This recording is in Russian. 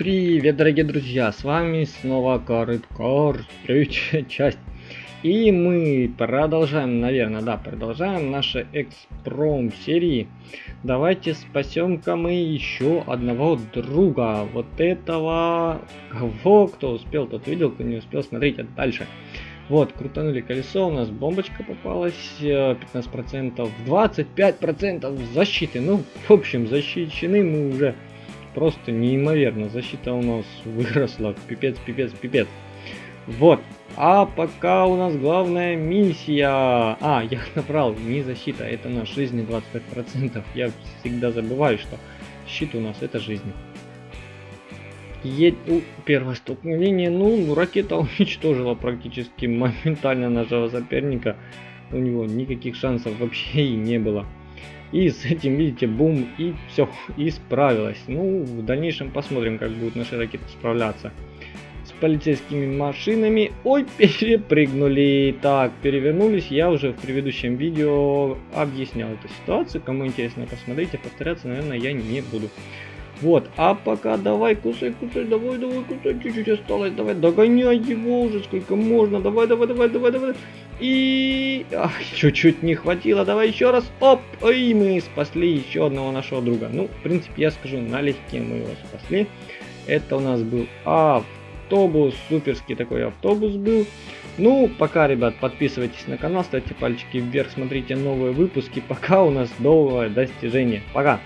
Привет, дорогие друзья, с вами снова Карыткар, третья часть. И мы продолжаем, наверное, да, продолжаем наши экспром серии. Давайте спасем-ка мы еще одного друга. Вот этого, кого, кто успел, тот видел, кто не успел, смотрите дальше. Вот, крутанули колесо, у нас бомбочка попалась, 15%, 25% защиты. Ну, в общем, защищены мы уже просто неимоверно. Защита у нас выросла, пипец, пипец, пипец. Вот. А пока у нас главная миссия... А, я набрал, не защита, это на жизни 25%. Я всегда забываю, что щит у нас это жизнь. Едь... У, первое столкновение, ну, ракета уничтожила практически моментально нашего соперника. У него никаких шансов вообще и не было. И с этим, видите, бум, и все, и справилась. Ну, в дальнейшем посмотрим, как будут наши ракеты справляться. С полицейскими машинами, ой, перепрыгнули. Так, перевернулись, я уже в предыдущем видео объяснял эту ситуацию. Кому интересно, посмотрите, повторяться, наверное, я не буду. Вот, а пока давай кусай, кусай, давай, давай, кусай, чуть-чуть осталось, давай, догоняй его уже, сколько можно, давай, давай, давай, давай, давай. И чуть-чуть не хватило, давай еще раз, оп, и мы спасли еще одного нашего друга. Ну, в принципе, я скажу, налегке мы его спасли. Это у нас был автобус, суперский такой автобус был. Ну, пока, ребят, подписывайтесь на канал, ставьте пальчики вверх, смотрите новые выпуски. Пока у нас новое достижение. Пока!